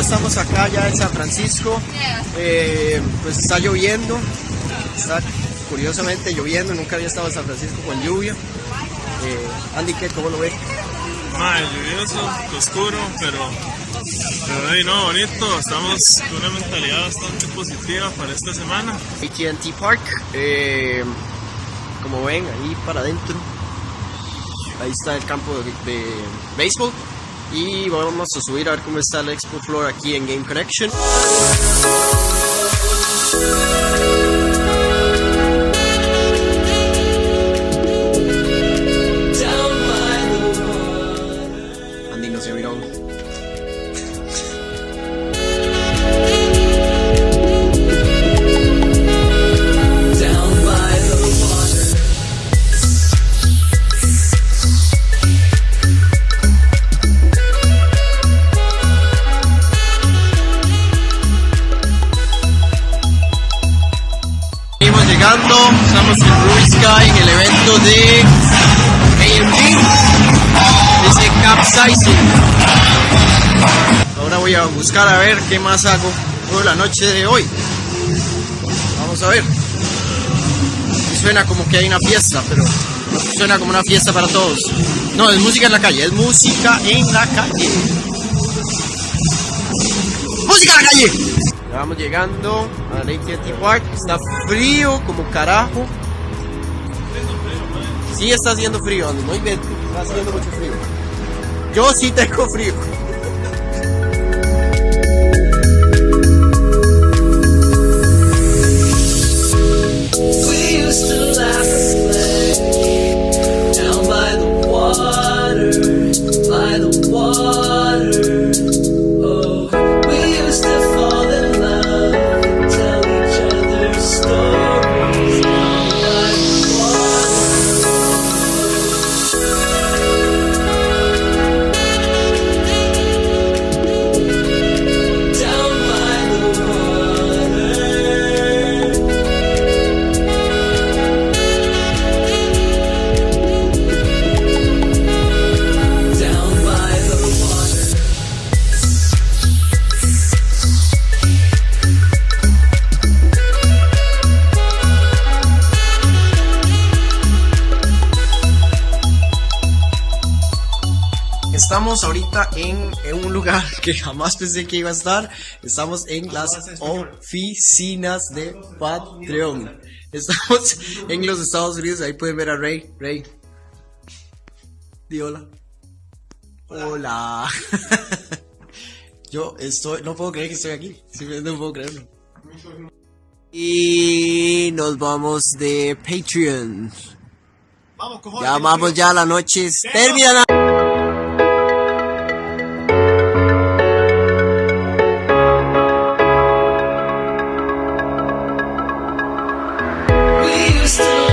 estamos acá ya en San Francisco. Eh, pues está lloviendo, está curiosamente lloviendo, nunca había estado en San Francisco con lluvia. Eh, Andy, ¿qué? ¿Cómo lo ve? Mae, lluvioso, oscuro, pero, pero no, bonito. Estamos con una mentalidad bastante positiva para esta semana. AT&T Park, eh, como ven, ahí para adentro. Ahí está el campo de, de béisbol. Y vamos a subir a ver cómo está el Expo Floor aquí en Game Connection. Llegando, estamos en Ruby Sky en el evento de AMG, ese capsizing. Ahora voy a buscar a ver qué más hago por la noche de hoy. Vamos a ver. Suena como que hay una fiesta, pero suena como una fiesta para todos. No, es música en la calle, es música en la calle. ¡Música en la calle! Vamos llegando a AT&T Park. Está frío como carajo. Sí está haciendo frío, no inventes. Está haciendo mucho frío. Yo sí tengo frío. Estamos ahorita en, en un lugar que jamás pensé que iba a estar. Estamos en las oficinas de Patreon. Estamos en los Estados Unidos. Ahí pueden ver a Ray. Ray. Di hola. Hola. Yo estoy, no puedo creer que estoy aquí. Simplemente no puedo creerlo. Y nos vamos de Patreon. Ya vamos ya, la noche es terminada. still